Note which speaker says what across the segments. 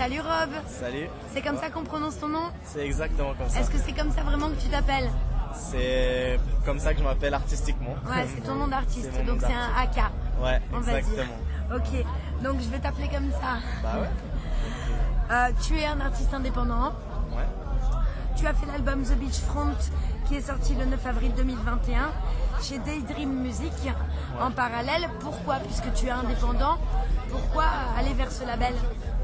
Speaker 1: Salut Rob.
Speaker 2: Salut.
Speaker 1: C'est comme ça qu'on prononce ton nom
Speaker 2: C'est exactement comme ça.
Speaker 1: Est-ce que c'est comme ça vraiment que tu t'appelles
Speaker 2: C'est comme ça que je m'appelle artistiquement.
Speaker 1: Ouais, c'est ton nom d'artiste, donc c'est un AK.
Speaker 2: Ouais,
Speaker 1: On va dire.
Speaker 2: exactement.
Speaker 1: Ok, donc je vais t'appeler comme ça.
Speaker 2: Bah ouais.
Speaker 1: Euh, tu es un artiste indépendant.
Speaker 2: Ouais.
Speaker 1: Tu as fait l'album The Beachfront qui est sorti le 9 avril 2021 chez Daydream Music en parallèle. Pourquoi Puisque tu es indépendant, pourquoi aller vers ce label?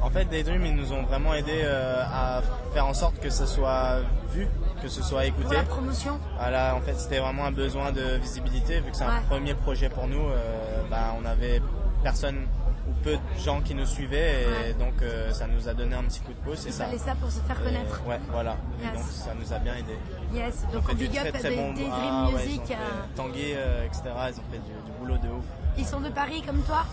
Speaker 2: En fait, Daydream, ils nous ont vraiment aidé euh, à faire en sorte que ce soit vu, que ce soit
Speaker 1: Pour
Speaker 2: écouté.
Speaker 1: la promotion?
Speaker 2: Voilà, en fait, c'était vraiment un besoin de visibilité, vu que c'est un premier projet pour nous. euh, bah, on avait personne ou peu de gens qui nous suivaient, et
Speaker 1: Ouais.
Speaker 2: donc euh, ça nous a donné un petit coup de pouce. Et
Speaker 1: Il
Speaker 2: ça.
Speaker 1: fallait ça pour se faire
Speaker 2: Et,
Speaker 1: connaître.
Speaker 2: ouais, voilà.
Speaker 1: Yes.
Speaker 2: Et donc ça nous a bien aidé.
Speaker 1: Yes, donc on big up
Speaker 2: très bon
Speaker 1: Daydream
Speaker 2: ah, ouais, ils
Speaker 1: Music.
Speaker 2: ont fait-
Speaker 1: euh,
Speaker 2: Tanguy, euh, etc. Ils ont fait du, du boulot de ouf.
Speaker 1: Ils sont de Paris comme toi?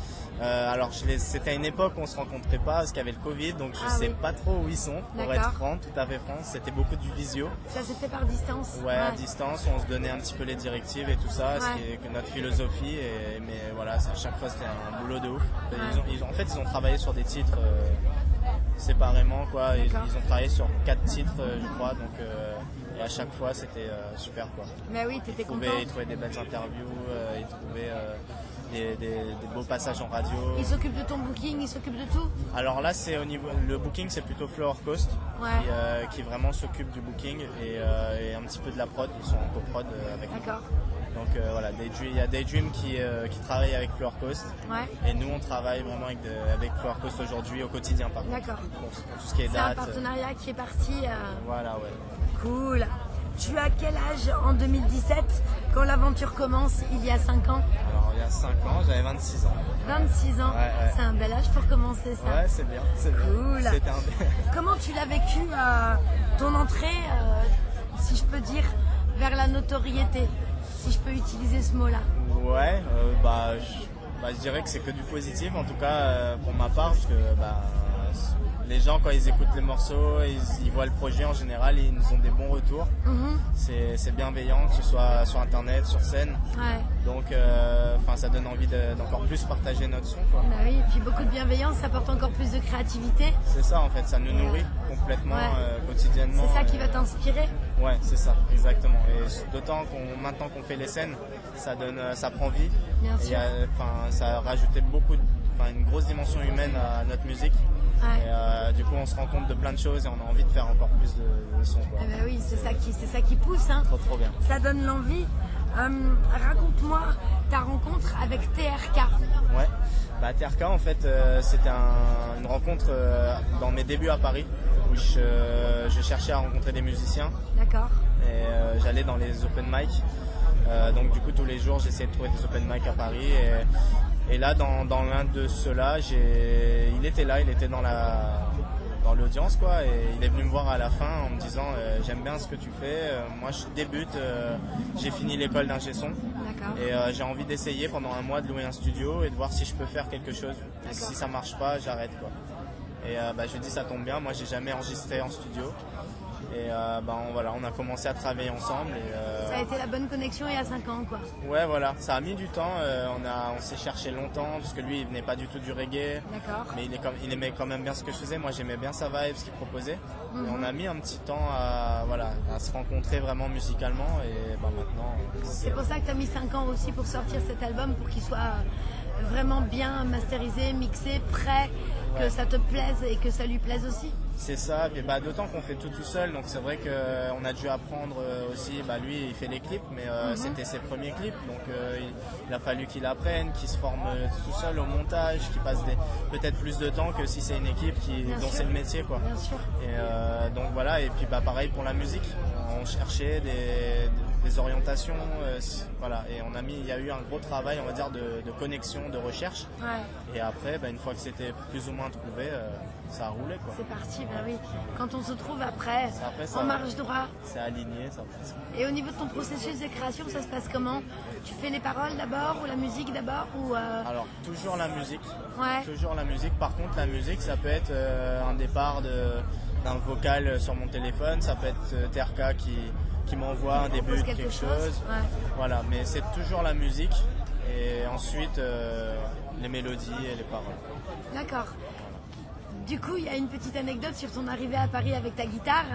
Speaker 2: Euh, alors je les- c'était à une époque où on se rencontrait pas parce qu'il y avait le Covid, donc je
Speaker 1: Ah
Speaker 2: sais
Speaker 1: oui.
Speaker 2: pas trop où ils sont. Pour être franc, tout à fait franc, c'était beaucoup du visio.
Speaker 1: Ça s'est fait par distance
Speaker 2: Ouais, à distance, on se donnait un petit peu les directives et tout ça, ce qui est notre philosophie. Et, mais voilà, à chaque fois c'était un boulot de ouf.
Speaker 1: Ouais.
Speaker 2: Ils ont, ils ont- en fait, ils ont travaillé sur des titres euh, séparément, quoi. Ils, ont travaillé sur quatre titres, euh, je crois. Donc euh, et à chaque fois, c'était euh, super, quoi.
Speaker 1: Mais oui, t'étais content.
Speaker 2: ils trouvaient des belles interviews, euh, ils trouvaient euh, des, des- des beaux passages en radio.
Speaker 1: Ils s'occupent de ton booking, ils s'occupent de tout
Speaker 2: Alors là, c'est au niveau le booking, c'est plutôt Flower Coast
Speaker 1: Ouais.
Speaker 2: euh, qui vraiment s'occupe du booking et, euh, et un petit peu de la prod. Ils sont en coprod euh, avec nous.
Speaker 1: D'accord.
Speaker 2: Donc euh, voilà, il y a Daydream qui, qui travaille avec Flower Coast
Speaker 1: Ouais.
Speaker 2: et nous on travaille vraiment avec, de- avec Flower Coast aujourd'hui au quotidien par contre.
Speaker 1: D'accord.
Speaker 2: Pour, pour tout ce qui est
Speaker 1: C'est un
Speaker 2: date.
Speaker 1: partenariat qui est parti.
Speaker 2: voilà, ouais.
Speaker 1: Cool. Tu as quel âge en 2017 quand l'aventure commence il y a 5 ans?
Speaker 2: Alors il y a 5 ans, j'avais 26 ans.
Speaker 1: 26 ans.
Speaker 2: Ouais, ouais.
Speaker 1: C'est un bel âge pour commencer ça.
Speaker 2: Ouais, c'est bien, c'est bien.
Speaker 1: Cool.
Speaker 2: C'était un...
Speaker 1: Comment tu l'as vécu euh, ton entrée, euh, si je peux dire, vers la notoriété, si je peux utiliser ce mot-là?
Speaker 2: Ouais, euh, bah, je, bah, je dirais que c'est que du positif, en tout cas euh, pour ma part, parce que bah, les gens quand ils écoutent les morceaux, ils, ils voient le projet en général, ils nous ont des bons retours.
Speaker 1: Mhm.
Speaker 2: C'est c'est bienveillant, que ce soit sur internet, sur scène.
Speaker 1: Ouais.
Speaker 2: Donc euh, ça donne envie de- d'encore plus partager notre son. quoi.
Speaker 1: Bah oui, et puis beaucoup de bienveillance, ça apporte encore plus de créativité.
Speaker 2: C'est ça en fait, ça nous nourrit complètement
Speaker 1: Ouais.
Speaker 2: euh, quotidiennement.
Speaker 1: C'est ça qui va t'inspirer.
Speaker 2: Ouais, c'est ça, exactement. Et d'autant qu'on maintenant qu'on fait les scènes, ça donne, euh, ça prend vie.
Speaker 1: Bien
Speaker 2: Et
Speaker 1: sûr.
Speaker 2: a- ça a rajouté beaucoup, de- une grosse dimension humaine à notre musique.
Speaker 1: Ouais.
Speaker 2: Et euh, du coup, on se rend compte de plein de choses et on a envie de faire encore plus de, de sons. Quoi.
Speaker 1: Eh ben oui, c'est ça qui, c'est ça qui pousse. Hein.
Speaker 2: Trop trop bien.
Speaker 1: Ça donne l'envie. Euh, Raconte-moi ta rencontre avec TRK.
Speaker 2: Ouais. Bah, TRK, en fait, euh, c'était un- une rencontre euh, dans mes débuts à Paris où je, je cherchais à rencontrer des musiciens
Speaker 1: D'accord.
Speaker 2: et euh, j'allais dans les open mic. Euh, donc du coup tous les jours j'essayais de trouver des open mic à Paris et, et là dans, dans l'un de ceux-là il était là il était dans la dans l'audience quoi. Et il est venu me voir à la fin en me disant euh, j'aime bien ce que tu fais. Euh, moi je débute euh, j'ai fini l'école d'ingé son. Et j'ai envie d'essayer pendant un mois de louer un studio et de voir si je peux faire quelque chose. Et si ça marche pas j'arrête quoi. Et bah, je dit ça tombe bien. Moi j'ai jamais enregistré en studio et euh, bah, on, voilà, on a commencé à travailler ensemble. Et, euh,
Speaker 1: Ça a été la bonne connexion il y a 5 ans, quoi.
Speaker 2: Ouais, voilà, ça a mis du temps. euh, on a, on s'est cherché longtemps parce que lui, il venait pas du tout du reggae,
Speaker 1: D'accord.
Speaker 2: mais il, est comme, il aimait quand même bien ce que je faisais. Moi, j'aimais bien sa vibe, ce qu'il proposait.
Speaker 1: Mhm.
Speaker 2: Et on a mis un petit temps à, voilà, à se rencontrer vraiment musicalement. Et bah, maintenant,
Speaker 1: C'est pour ça que tu as mis 5 ans aussi pour sortir cet album, pour qu'il soit vraiment bien masterisé, mixé, prêt, que ça te plaise et que ça lui plaise aussi.
Speaker 2: C'est ça, et bah, d'autant qu'on fait tout tout seul, donc c'est vrai qu'on a dû apprendre euh, aussi, bah, lui il fait les clips, mais euh,
Speaker 1: Mhm.
Speaker 2: c'était ses premiers clips, donc euh, il, il a fallu qu'il apprenne, qu'il se forme euh, tout seul au montage, qu'il passe des- peut-être plus de temps que si c'est une équipe qui,
Speaker 1: Bien
Speaker 2: dont c'est le métier. Quoi.
Speaker 1: Bien sûr.
Speaker 2: Et euh, donc voilà, et puis bah, pareil pour la musique, on cherchait des, des orientations, euh, voilà, et on a mis, il y a eu un gros travail, on va dire, de, de connexion, de recherche,
Speaker 1: Ouais,
Speaker 2: et après, bah, une fois que c'était plus ou moins trouvé, euh, ça a roulé quoi.
Speaker 1: c'est parti, ben oui. Quand on se trouve après,
Speaker 2: Après, ça
Speaker 1: en
Speaker 2: va.
Speaker 1: marche droit.
Speaker 2: C'est aligné, ça passe.
Speaker 1: Et au niveau de ton processus de création, ça se passe comment? Tu fais les paroles d'abord ou la musique d'abord ou euh,
Speaker 2: Alors toujours la musique,
Speaker 1: Ouais.
Speaker 2: toujours la musique. Par contre la musique ça peut être un départ de- d'un vocal sur mon téléphone, ça peut être TRK qui, qui m'envoie un début de
Speaker 1: quelque
Speaker 2: quelque
Speaker 1: chose,
Speaker 2: chose.
Speaker 1: ouais.
Speaker 2: Voilà, mais c'est toujours la musique et ensuite euh, les mélodies et les paroles.
Speaker 1: D'accord. Du coup, il y a une petite anecdote sur ton arrivée à Paris avec ta guitare.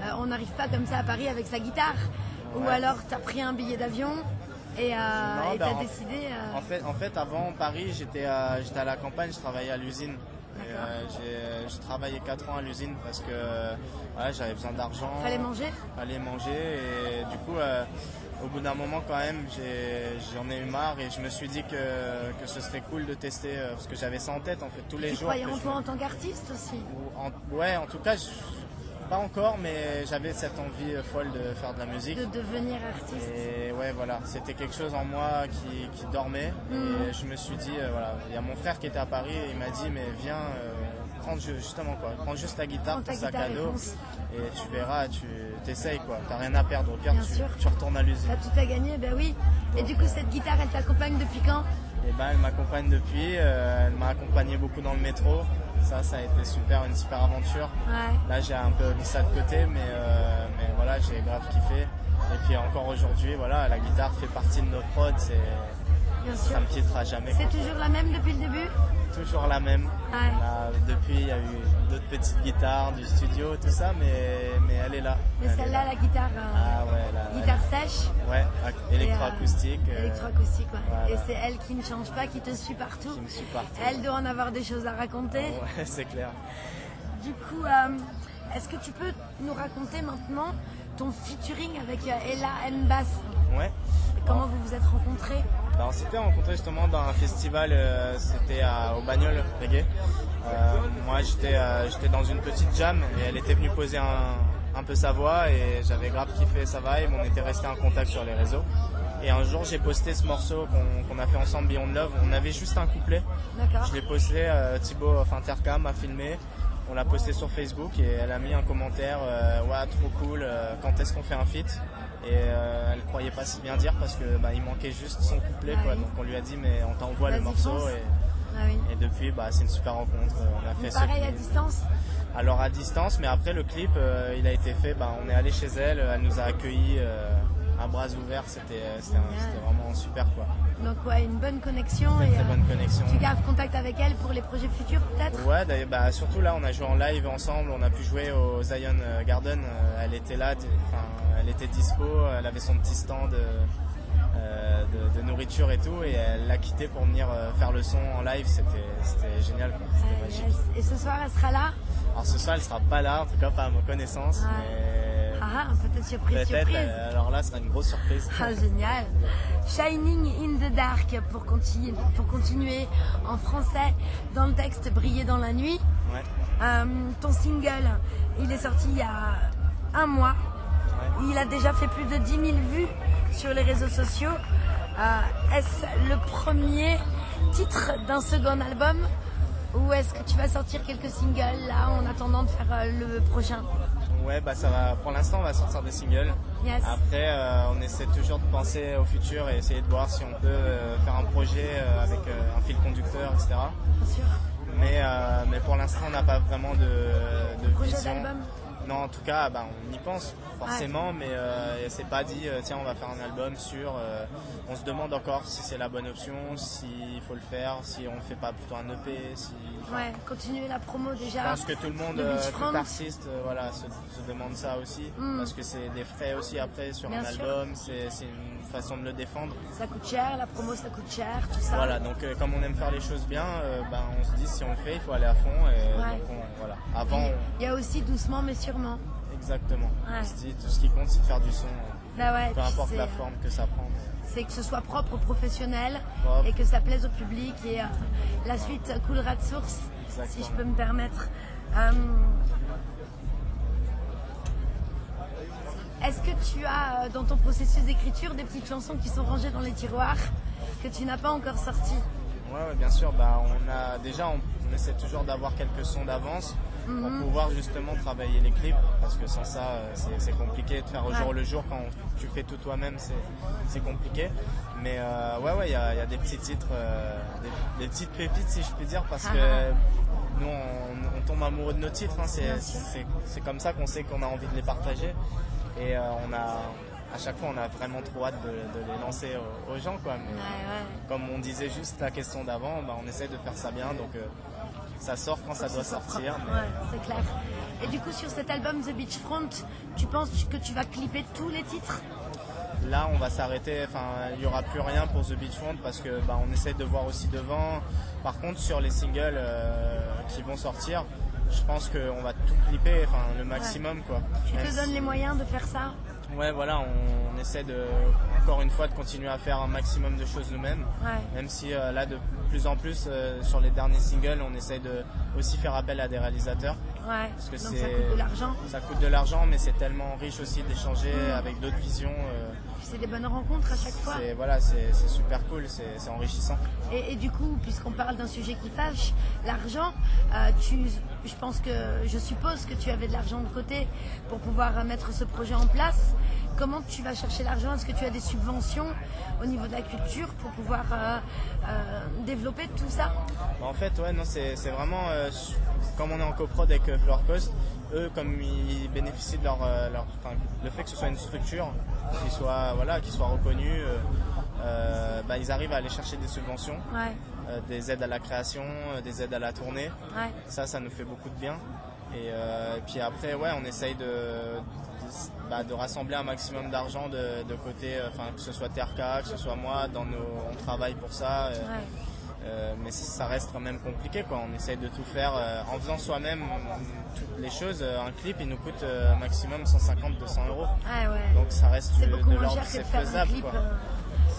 Speaker 1: Euh, on n'arrive pas comme ça à Paris avec sa guitare. Ou alors, tu as pris un billet d'avion et euh,
Speaker 2: Non,
Speaker 1: et
Speaker 2: bah,
Speaker 1: t'as
Speaker 2: en-
Speaker 1: décidé. euh,
Speaker 2: En fait, en fait, avant Paris, j'étais à, j'étais à la campagne, je travaillais à l'usine.
Speaker 1: D'accord.
Speaker 2: euh, j'ai, travaillé 4 ans à l'usine parce que ouais, j'avais besoin d'argent.
Speaker 1: Fallait manger
Speaker 2: Fallait manger. Et du coup, euh, au bout d'un moment, quand même, j'ai, j'en ai eu marre et je me suis dit que, que ce serait cool de tester euh, parce que j'avais ça en tête en fait tous les
Speaker 1: Tu
Speaker 2: jours.
Speaker 1: croyais
Speaker 2: que
Speaker 1: en toi en tant qu'artiste aussi?
Speaker 2: Ou en- ouais, en tout cas, je- pas encore, mais j'avais cette envie euh, folle de faire de la musique.
Speaker 1: de devenir artiste
Speaker 2: Et ouais, voilà, c'était quelque chose en moi qui, qui dormait. Et je me suis dit, euh, voilà, il y a mon frère qui était à Paris et il m'a dit, mais viens, euh, prends ju- justement quoi, prends juste ta guitare, ton sac à dos, et tu verras, tu t'essayes quoi, t'as rien à perdre. Au pire, tu, retournes à l'usine.
Speaker 1: T'as tout à gagner, ben oui. Et du coup, cette guitare, elle t'accompagne depuis quand?
Speaker 2: Et ben, elle m'accompagne depuis, euh, elle m'a accompagné beaucoup dans le métro. Ça, ça a été super, une super aventure.
Speaker 1: Ouais.
Speaker 2: Là, j'ai un peu mis ça de côté, mais, euh, mais voilà, j'ai grave kiffé. Et puis encore aujourd'hui, voilà, la guitare fait partie de nos prods,
Speaker 1: sûr.
Speaker 2: ça me quittera jamais.
Speaker 1: C'est toujours la même depuis le début?
Speaker 2: Toujours la même.
Speaker 1: Ouais.
Speaker 2: Là, depuis, il y a eu d'autres petites guitares du studio, tout ça, mais, mais elle est là.
Speaker 1: Mais celle-là,
Speaker 2: là.
Speaker 1: la guitare, euh,
Speaker 2: Ah ouais,
Speaker 1: guitare sèche.
Speaker 2: ouais, ac-
Speaker 1: et, euh,
Speaker 2: électroacoustique. euh,
Speaker 1: Électroacoustique, ouais.
Speaker 2: voilà.
Speaker 1: Et c'est elle qui ne change pas, qui te suit partout.
Speaker 2: qui me suit partout.
Speaker 1: Elle doit en avoir des choses à raconter.
Speaker 2: Ouais, c'est clair.
Speaker 1: Du coup, euh, est-ce que tu peux nous raconter maintenant ton featuring avec Ella Mbas?
Speaker 2: Ouais.
Speaker 1: Comment vous vous êtes rencontrés?
Speaker 2: Bah, on s'était rencontrés justement dans un festival, euh, c'était au Bagnol Reggae. Moi j'étais j'étais dans une petite jam et elle était venue poser un, un peu sa voix et j'avais grave kiffé sa vibe, on était resté en contact sur les réseaux. Et un jour j'ai posté ce morceau qu'on a fait ensemble Beyond Love, on avait juste un couplet. Je l'ai posté, euh, Thibaut, enfin Intercam a filmé, on l'a posté sur Facebook et elle a mis un commentaire, euh, ouais trop cool, euh, quand est-ce qu'on fait un feat? Et euh, elle croyait pas si bien dire parce que bah, il manquait juste son couplet
Speaker 1: Ah
Speaker 2: quoi,
Speaker 1: oui.
Speaker 2: donc on lui a dit mais on t'envoie le morceau et,
Speaker 1: Ah oui.
Speaker 2: et depuis bah, c'est une super rencontre, on a fait
Speaker 1: Pareil à distance
Speaker 2: Alors à distance, mais après le clip euh, il a été fait, bah, on est allé chez elle, elle nous a accueillis euh, à bras ouverts, c'était c'était vraiment super quoi.
Speaker 1: Donc ouais, une bonne connexion.
Speaker 2: Très
Speaker 1: et,
Speaker 2: très
Speaker 1: euh,
Speaker 2: bonne connexion.
Speaker 1: Tu gardes contact avec elle pour les projets futurs peut-être?
Speaker 2: Ouais, d'ailleurs, bah, surtout là, on a joué en live ensemble, on a pu jouer au Zion euh, Garden. euh, Elle était là, elle était dispo, elle avait son petit stand euh, euh, de, de nourriture et tout, et elle l'a quitté pour venir euh, faire le son en live. C'était génial. C'était
Speaker 1: Euh,
Speaker 2: magique.
Speaker 1: Et ce soir, elle sera là
Speaker 2: Alors ce soir, elle sera pas là, en tout cas pas à ma connaissance,
Speaker 1: Ouais.
Speaker 2: mais
Speaker 1: Ah, ah, peut-être surprise,
Speaker 2: peut-être.
Speaker 1: surprise.
Speaker 2: euh, alors là, ce sera une grosse surprise.
Speaker 1: Ah, génial. Shining in the Dark pour continuer, pour continuer en français dans le texte Briller dans la nuit.
Speaker 2: Ouais,
Speaker 1: Euh, ton single, il est sorti il y a un mois.
Speaker 2: ouais.
Speaker 1: Il a déjà fait plus de 10 000 vues sur les réseaux sociaux. Euh, est-ce le premier titre d'un second album ou est-ce que tu vas sortir quelques singles là en attendant de faire euh, le prochain?
Speaker 2: Ouais, bah ça va. Pour l'instant, on va sortir des singles.
Speaker 1: Yes.
Speaker 2: Après, euh, on essaie toujours de penser au futur et essayer de voir si on peut euh, faire un projet euh, avec un fil conducteur, etc.
Speaker 1: Bien sûr.
Speaker 2: Mais, mais pour l'instant, on n'a pas vraiment de, de
Speaker 1: Projet
Speaker 2: vision. Non, en tout cas, bah, on y pense forcément, mais euh, c'est pas dit, euh, tiens, on va faire un album sur. euh, on se demande encore si c'est la bonne option, s'il faut le faire, si on fait pas plutôt un EP, si. enfin,
Speaker 1: Ouais, continuer la promo déjà.
Speaker 2: je pense que tout le monde, euh, tout artiste, voilà, se, se demande ça aussi,
Speaker 1: Mm.
Speaker 2: parce que c'est des frais aussi après sur
Speaker 1: Bien
Speaker 2: un
Speaker 1: sûr.
Speaker 2: album, c'est une façon de le défendre.
Speaker 1: Ça coûte cher, la promo ça coûte cher, tout ça.
Speaker 2: Voilà, donc comme on aime faire les choses bien, ben, on se dit si on le fait, il faut aller à fond. Et
Speaker 1: Ouais.
Speaker 2: donc on- voilà. Avant,
Speaker 1: Il y a aussi doucement mais sûrement.
Speaker 2: Exactement.
Speaker 1: Ouais.
Speaker 2: Tout ce qui compte, c'est de faire du son, euh,
Speaker 1: Bah ouais,
Speaker 2: peu importe la forme que ça prend.
Speaker 1: C'est que ce soit propre, professionnel
Speaker 2: Propre.
Speaker 1: et que ça plaise au public et euh, la suite coulera de source, si je peux me permettre. Euh, Est-ce que tu as euh, dans ton processus d'écriture des petites chansons qui sont rangées dans les tiroirs que tu n'as pas encore sorties?
Speaker 2: Ouais, ouais, bien sûr. Bah, on a déjà, on, on essaie toujours d'avoir quelques sons d'avance
Speaker 1: Mhm.
Speaker 2: pour pouvoir justement travailler les clips, parce que sans ça, euh, c'est compliqué de faire au
Speaker 1: Ouais.
Speaker 2: jour le jour quand tu fais tout toi-même, c'est compliqué. Mais euh, ouais, ouais, il y a, il y a des petits titres, euh, des, des petites pépites si je puis dire, parce que nous, on, on tombe amoureux de nos titres. hein, c'est comme ça qu'on sait qu'on a envie de les partager. Et euh, on a, à chaque fois, on a vraiment trop hâte de, de les lancer aux, aux gens, quoi. Mais,
Speaker 1: Ouais, ouais.
Speaker 2: comme on disait juste la question d'avant, bah, on essaie de faire ça bien. Donc euh, ça sort quand ça doit sortir. mais-
Speaker 1: Ouais, c'est clair. Et du coup, sur cet album The Beachfront, tu penses que tu vas clipper tous les titres?
Speaker 2: Là, on va s'arrêter. Enfin, il n'y aura plus rien pour The Beachfront parce que bah, on essaie de voir aussi devant. Par contre, sur les singles euh, qui vont sortir, je pense qu'on va tout clipper, enfin le maximum quoi.
Speaker 1: Tu
Speaker 2: Même
Speaker 1: te
Speaker 2: si-
Speaker 1: donnes les moyens de faire ça?
Speaker 2: Ouais, voilà, on, on essaie de encore une fois de continuer à faire un maximum de choses nous-mêmes.
Speaker 1: Ouais.
Speaker 2: Même si euh, là, de plus en plus euh, sur les derniers singles, on essaie de aussi faire appel à des réalisateurs.
Speaker 1: Ouais.
Speaker 2: Parce que
Speaker 1: Donc
Speaker 2: c'est
Speaker 1: ça coûte de l'argent.
Speaker 2: Ça coûte de l'argent, mais c'est tellement riche aussi d'échanger
Speaker 1: Mm.
Speaker 2: avec d'autres visions. euh,
Speaker 1: C'est des bonnes rencontres à chaque fois.
Speaker 2: c'est voilà, c'est c'est super cool, c'est enrichissant.
Speaker 1: Et, et du coup, puisqu'on parle d'un sujet qui fâche, l'argent, euh, tu, je pense que, je suppose que tu avais de l'argent de côté pour pouvoir euh, mettre ce projet en place. Comment tu vas chercher l'argent? Est-ce que tu as des subventions au niveau de la culture pour pouvoir euh, euh, développer tout ça?
Speaker 2: Bah, En fait, ouais, non, c'est c'est vraiment comme on est en coprod avec euh, Floor Coast, eux, comme ils bénéficient de leur, euh, leur- enfin, le fait que ce soit une structure qui soit voilà, qui soit reconnue, euh, bah, ils arrivent à aller chercher des subventions,
Speaker 1: Ouais,
Speaker 2: euh, des aides à la création, euh, des aides à la tournée.
Speaker 1: ouais.
Speaker 2: Ça, ça nous fait beaucoup de bien. Et, puis après, ouais, on essaye de, de, bah, de rassembler un maximum d'argent de, de côté, enfin que ce soit TRK, que ce soit moi, dans nos, on travaille pour ça.
Speaker 1: ouais.
Speaker 2: Euh, mais ça reste quand même compliqué quoi. On essaye de tout faire euh, en faisant soi-même toutes les choses. Euh, Un clip il nous coûte euh, maximum 150-200 euros.
Speaker 1: Ah ouais.
Speaker 2: Donc ça reste
Speaker 1: c'est beaucoup
Speaker 2: de
Speaker 1: moins
Speaker 2: l'ordre,
Speaker 1: cher que de
Speaker 2: c'est
Speaker 1: faire un
Speaker 2: faisable
Speaker 1: clip,
Speaker 2: quoi.
Speaker 1: euh,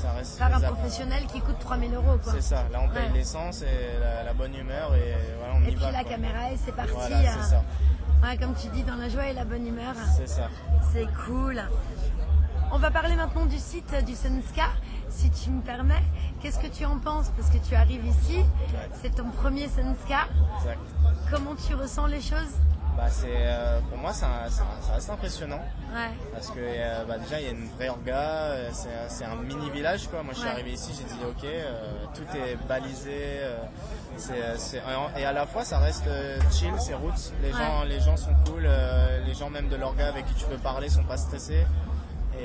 Speaker 2: Ça reste
Speaker 1: faire un
Speaker 2: faisable.
Speaker 1: professionnel qui coûte 3000 euros. quoi.
Speaker 2: C'est ça. Là on paye
Speaker 1: Ouais.
Speaker 2: l'essence et la, la bonne humeur et voilà on
Speaker 1: Et
Speaker 2: y
Speaker 1: puis
Speaker 2: va.
Speaker 1: la
Speaker 2: quoi.
Speaker 1: caméra et c'est parti.
Speaker 2: Voilà, c'est ça.
Speaker 1: ouais, comme tu dis, dans la joie et la bonne humeur.
Speaker 2: C'est ça.
Speaker 1: C'est cool. On va parler maintenant du site euh, du Senska, si tu me permets. Qu'est-ce que tu en penses Parce que tu arrives ici, c'est ton premier Senska.
Speaker 2: Exact.
Speaker 1: Comment tu ressens les choses
Speaker 2: Bah c'est euh, pour moi un- ça reste impressionnant.
Speaker 1: Ouais,
Speaker 2: Parce que euh, bah, déjà il y a une vraie orga, euh, c'est un- mini village quoi. Moi je suis
Speaker 1: Ouais.
Speaker 2: arrivé ici, j'ai dit ok, euh, tout est balisé, et à la fois ça reste chill, c'est roots. Les
Speaker 1: Ouais.
Speaker 2: gens, les gens sont cool, les gens même de l'orga avec qui tu peux parler sont pas stressés.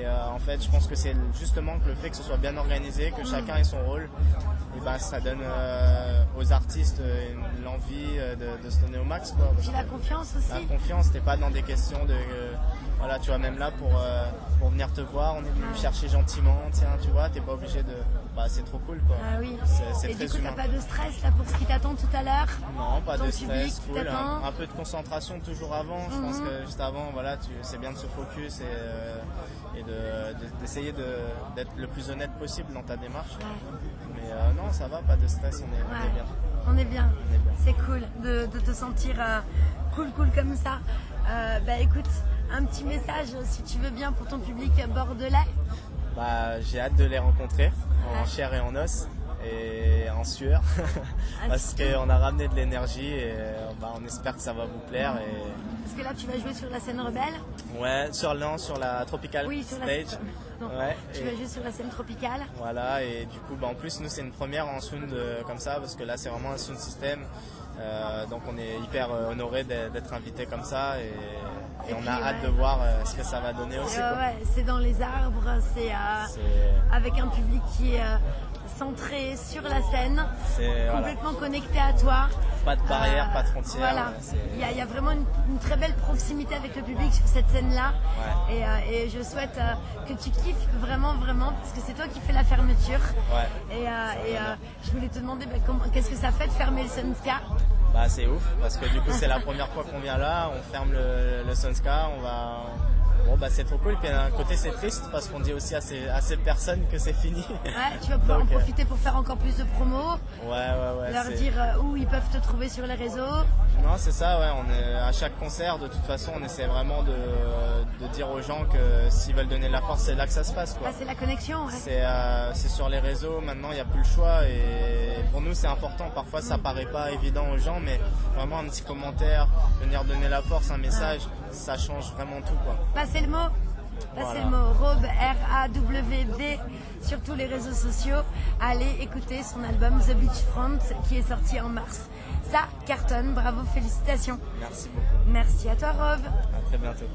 Speaker 2: Et euh, en fait je pense que c'est justement que le fait que ce soit bien organisé, que chacun ait son rôle, et ben ça donne euh, aux artistes euh, l'envie de, de se donner au max quoi.
Speaker 1: Puis la confiance
Speaker 2: la
Speaker 1: aussi.
Speaker 2: confiance, t'es pas dans des questions de. voilà, tu vois, même là pour, pour venir te voir, on est venu me chercher gentiment, tiens, tu vois, t'es pas obligé de. Bah, c'est trop cool quoi.
Speaker 1: Ah oui.
Speaker 2: C'est-
Speaker 1: Et
Speaker 2: très
Speaker 1: du coup, t'as pas de stress là pour ce qui t'attend tout à l'heure
Speaker 2: Non, pas
Speaker 1: ton
Speaker 2: de stress, cool. Un, un peu de concentration toujours avant. Je pense
Speaker 1: Mhm.
Speaker 2: que juste avant, voilà, tu- c'est bien de se focus et, euh, et de- de- d'essayer de, d'être le plus honnête possible dans ta démarche. Mais euh, non, ça va, pas de stress, on est,
Speaker 1: Ouais.
Speaker 2: bien.
Speaker 1: On est bien.
Speaker 2: On est bien.
Speaker 1: C'est cool de, de te sentir euh, cool, cool comme ça. Bah écoute, un petit message si tu veux bien pour ton public bordelais.
Speaker 2: Bah, j'ai hâte de les rencontrer en
Speaker 1: Ouais.
Speaker 2: chair et en os et en sueur
Speaker 1: Ah,
Speaker 2: parce qu'on a ramené de l'énergie et euh, bah, on espère que ça va vous plaire et
Speaker 1: Parce que là, tu vas jouer sur la scène rebelle.
Speaker 2: ouais sur non, sur la tropical
Speaker 1: Oui, sur la
Speaker 2: stage
Speaker 1: Non,
Speaker 2: ouais
Speaker 1: Tu
Speaker 2: et
Speaker 1: vas jouer sur la scène tropicale.
Speaker 2: voilà et du coup bah, en plus nous c'est une première en sound euh, comme ça parce que là c'est vraiment un sound system Euh, donc on est hyper euh, honoré d'être invité comme ça et, et
Speaker 1: Et
Speaker 2: on a hâte de voir euh, ce que ça va donner aussi
Speaker 1: ouais, c'est dans les arbres, c'est euh, avec un public qui est euh, centré sur la scène,
Speaker 2: voilà,
Speaker 1: complètement connecté à toi.
Speaker 2: Pas de barrière,
Speaker 1: Euh,
Speaker 2: pas de frontières.
Speaker 1: Voilà,
Speaker 2: euh,
Speaker 1: il y, a- il y a vraiment une, une très belle proximité avec le public sur cette scène-là.
Speaker 2: Ouais.
Speaker 1: Et, euh, et je souhaite euh, que tu kiffes vraiment, vraiment, parce que c'est toi qui fais la fermeture.
Speaker 2: Ouais.
Speaker 1: Et, euh, et, euh, je voulais te demander bah, comment- qu'est-ce que ça fait de fermer le Sunska?
Speaker 2: Bah c'est ouf parce que du coup c'est la première fois qu'on vient là, on ferme le, le Sunska, on va bon bah c'est trop cool puis d'un côté c'est triste parce qu'on dit aussi à ces, à ces personnes que c'est fini.
Speaker 1: Ouais, tu vas pouvoir
Speaker 2: Donc,
Speaker 1: en
Speaker 2: euh,
Speaker 1: profiter pour faire encore plus de promos,
Speaker 2: Ouais ouais ouais.
Speaker 1: leur dire euh, où ils peuvent te trouver sur les réseaux.
Speaker 2: Non c'est ça ouais, on est à chaque concert de toute façon on essaie vraiment de, de dire aux gens que s'ils veulent donner de la force c'est là que ça se passe quoi.
Speaker 1: Ah, c'est la connexion. ouais.
Speaker 2: C'est euh, c'est sur les réseaux, maintenant il n'y a plus le choix et pour nous c'est important. Parfois ça paraît pas évident aux gens, mais vraiment un petit commentaire, venir donner la force, un message, ça change vraiment tout quoi.
Speaker 1: Passez le mot. Passez
Speaker 2: Voilà.
Speaker 1: le mot. Rob, R-A-W-D, sur tous les réseaux sociaux. Allez écouter son album The Beachfront qui est sorti en mars. Ça cartonne. Bravo, félicitations.
Speaker 2: Merci beaucoup.
Speaker 1: Merci à toi, Rob.
Speaker 2: À très bientôt.